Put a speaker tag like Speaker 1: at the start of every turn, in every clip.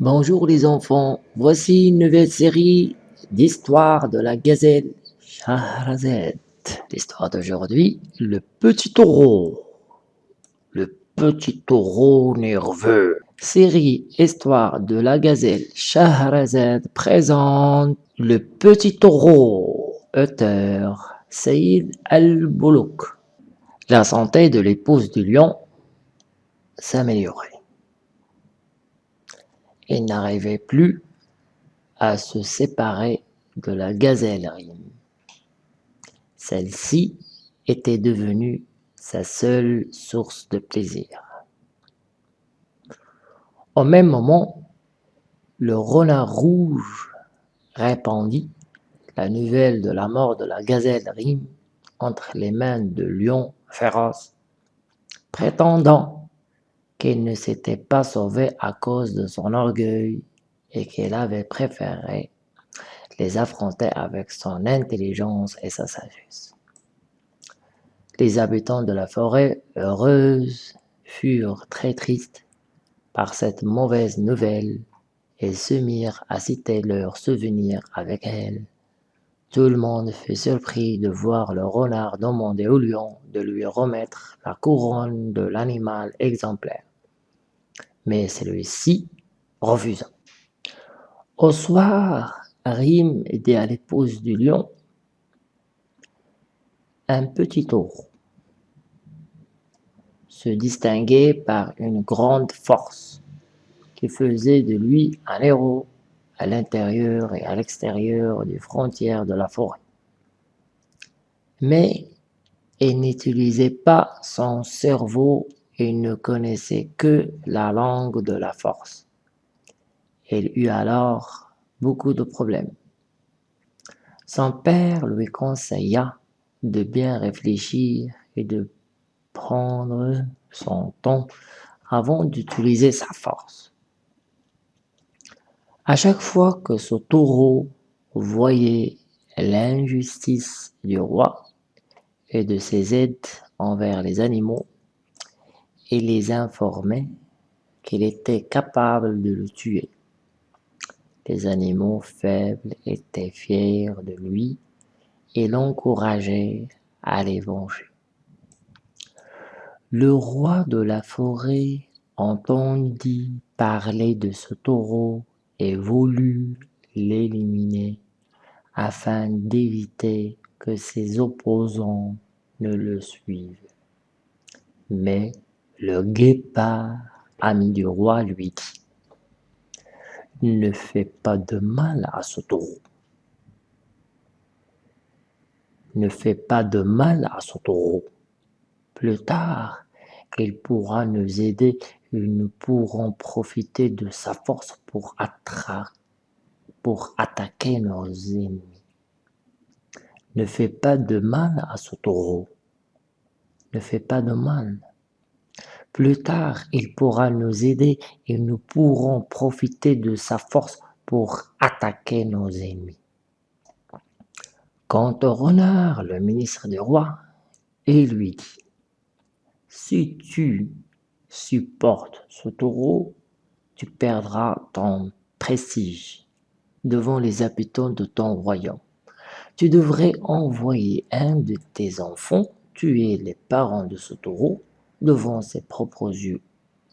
Speaker 1: Bonjour les enfants, voici une nouvelle série d'histoires de la gazelle Shahrazad. L'histoire d'aujourd'hui, le petit taureau. Le petit taureau nerveux. Série Histoire de la gazelle Shahrazad présente Le petit taureau. Auteur Saïd Al-Boulouk. La santé de l'épouse du lion s'améliorait. Il n'arrivait plus à se séparer de la gazelle. Celle-ci était devenue sa seule source de plaisir. Au même moment, le renard rouge répandit la nouvelle de la mort de la gazelle Rime entre les mains de lion féroce, prétendant qu'elle ne s'était pas sauvée à cause de son orgueil et qu'elle avait préféré les affronter avec son intelligence et sa sagesse. Les habitants de la forêt heureuse furent très tristes par cette mauvaise nouvelle et se mirent à citer leurs souvenirs avec elle. Tout le monde fut surpris de voir le renard demander au lion de lui remettre la couronne de l'animal exemplaire. Mais celui-ci refusa. Au soir, Rime aidait à l'épouse du lion. Un petit taureau se distinguait par une grande force qui faisait de lui un héros à l'intérieur et à l'extérieur des frontières de la forêt. Mais il n'utilisait pas son cerveau il ne connaissait que la langue de la force. Il eut alors beaucoup de problèmes. Son père lui conseilla de bien réfléchir et de prendre son temps avant d'utiliser sa force. À chaque fois que ce taureau voyait l'injustice du roi et de ses aides envers les animaux, et les informait qu'il était capable de le tuer. Les animaux faibles étaient fiers de lui et l'encourageaient à les venger. Le roi de la forêt entendit parler de ce taureau et voulut l'éliminer afin d'éviter que ses opposants ne le suivent. Mais le guépard, ami du roi, lui dit « Ne fais pas de mal à ce taureau. Ne fais pas de mal à ce taureau. Plus tard, il pourra nous aider et nous pourrons profiter de sa force pour, pour attaquer nos ennemis. Ne fais pas de mal à ce taureau. Ne fais pas de mal. Plus tard, il pourra nous aider et nous pourrons profiter de sa force pour attaquer nos ennemis. Quant au renard, le ministre du roi, il lui dit « Si tu supportes ce taureau, tu perdras ton prestige devant les habitants de ton royaume. Tu devrais envoyer un de tes enfants tuer les parents de ce taureau devant ses propres yeux.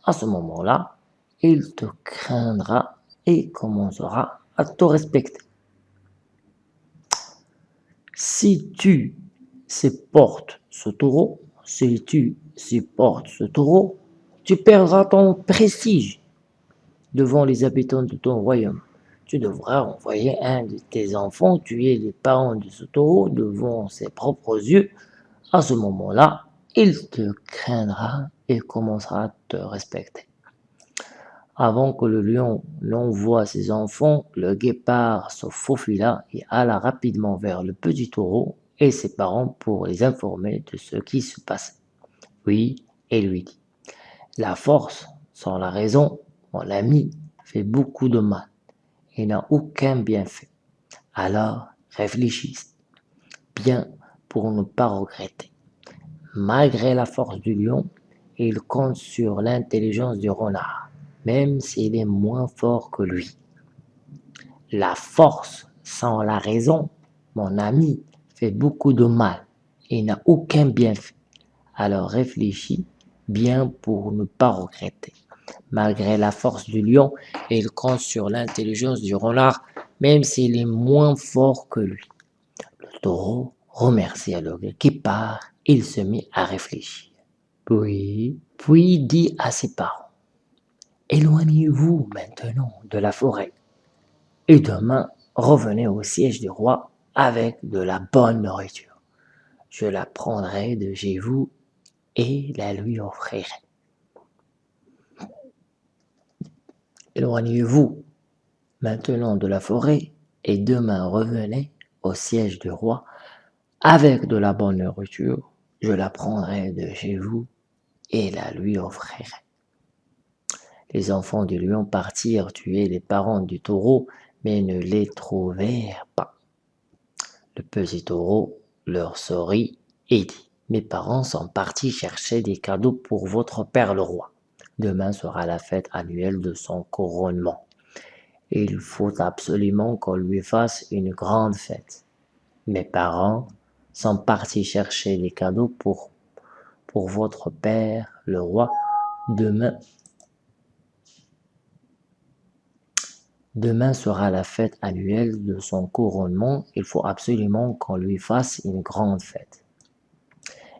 Speaker 1: À ce moment-là, il te craindra et commencera à te respecter. Si tu supportes ce taureau, si tu supportes ce taureau, tu perdras ton prestige devant les habitants de ton royaume. Tu devras envoyer un de tes enfants tuer les parents de ce taureau devant ses propres yeux. À ce moment-là, il te craindra et commencera à te respecter. Avant que le lion n'envoie ses enfants, le guépard se faufila et alla rapidement vers le petit taureau ses parents pour les informer de ce qui se passait. Oui, et lui dit, la force sans la raison, mon ami, fait beaucoup de mal et n'a aucun bienfait. Alors réfléchissez bien pour ne pas regretter. Malgré la force du lion, il compte sur l'intelligence du renard. même s'il est moins fort que lui. La force sans la raison, mon ami, fait beaucoup de mal et n'a aucun bienfait. Alors réfléchis bien pour ne pas regretter. Malgré la force du lion, il compte sur l'intelligence du renard, même s'il est moins fort que lui. Le taureau remercia le guépard, il se mit à réfléchir. Puis, puis dit à ses parents, Éloignez-vous maintenant de la forêt, et demain revenez au siège du roi avec de la bonne nourriture. Je la prendrai de chez vous et la lui offrirai. Éloignez-vous maintenant de la forêt et demain revenez au siège du roi avec de la bonne nourriture. Je la prendrai de chez vous et la lui offrirai. Les enfants du lion partirent tuer les parents du taureau, mais ne les trouvèrent pas. Le petit taureau leur sourit et dit, mes parents sont partis chercher des cadeaux pour votre père le roi. Demain sera la fête annuelle de son couronnement. Il faut absolument qu'on lui fasse une grande fête. Mes parents sont partis chercher des cadeaux pour, pour votre père le roi. Demain Demain sera la fête annuelle de son couronnement, il faut absolument qu'on lui fasse une grande fête.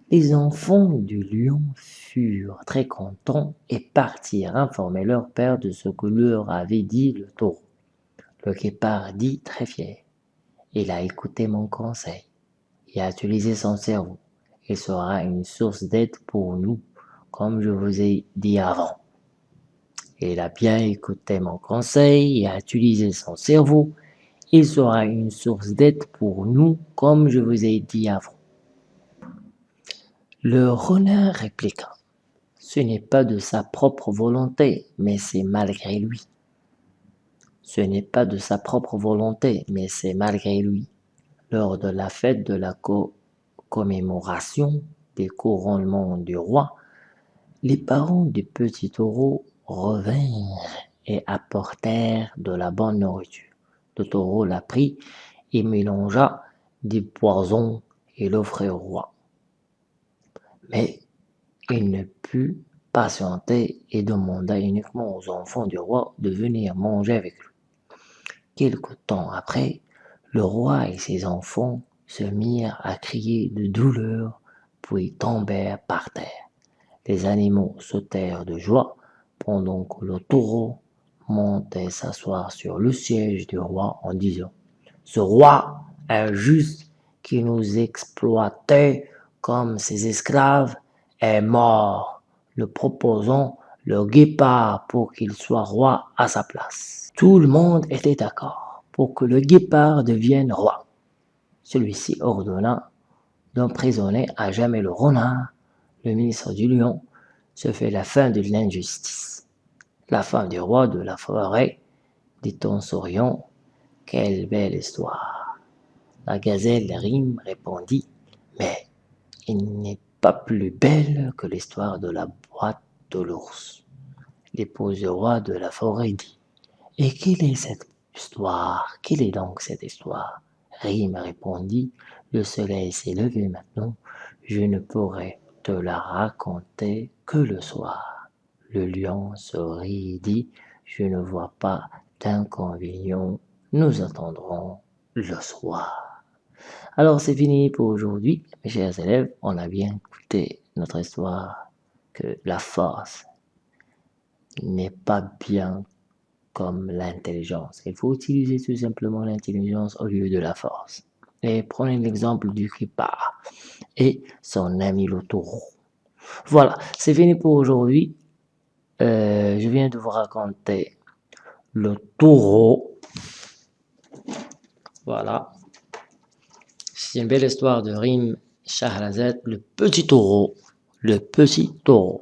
Speaker 1: Les enfants du lion furent très contents et partirent informer leur père de ce que leur avait dit le taureau. Le guépard dit très fier, il a écouté mon conseil et a utilisé son cerveau. Il sera une source d'aide pour nous, comme je vous ai dit avant. Il a bien écouté mon conseil et a utilisé son cerveau. Il sera une source d'aide pour nous, comme je vous ai dit avant. Le renard répliqua. Ce n'est pas de sa propre volonté, mais c'est malgré lui. Ce n'est pas de sa propre volonté, mais c'est malgré lui. Lors de la fête de la commémoration des couronnements du roi, les parents du petit taureau revinrent et apportèrent de la bonne nourriture. Le taureau la prit et mélangea des poisons et l'offrit au roi. Mais il ne put patienter et demanda uniquement aux enfants du roi de venir manger avec lui. Quelque temps après, le roi et ses enfants se mirent à crier de douleur, puis tombèrent par terre. Les animaux sautèrent de joie pendant que le taureau montait s'asseoir sur le siège du roi en disant « Ce roi injuste qui nous exploitait comme ses esclaves est mort, le proposant le guépard pour qu'il soit roi à sa place. Tout le monde était d'accord pour que le guépard devienne roi. Celui-ci ordonna d'emprisonner à jamais le renard, le ministre du lion, se fait la fin de l'injustice. La femme du roi de la forêt, dit en souriant, quelle belle histoire. La gazelle rime répondit, mais il n'est pas plus belle que l'histoire de la boîte de l'ours. L'épouse du roi de la forêt dit, et quelle est cette histoire? Quelle est donc cette histoire? Rime répondit, le soleil s'est levé maintenant, je ne pourrai te la raconter le soir. Le lion sourit et dit, je ne vois pas d'inconvénient, nous attendrons le soir. Alors c'est fini pour aujourd'hui, mes chers élèves, on a bien écouté notre histoire que la force n'est pas bien comme l'intelligence. Il faut utiliser tout simplement l'intelligence au lieu de la force. Et prenez l'exemple du guépard et son ami le. Voilà, c'est fini pour aujourd'hui. Euh, je viens de vous raconter le taureau. Voilà. C'est une belle histoire de Rim Shahrazad, le petit taureau. Le petit taureau.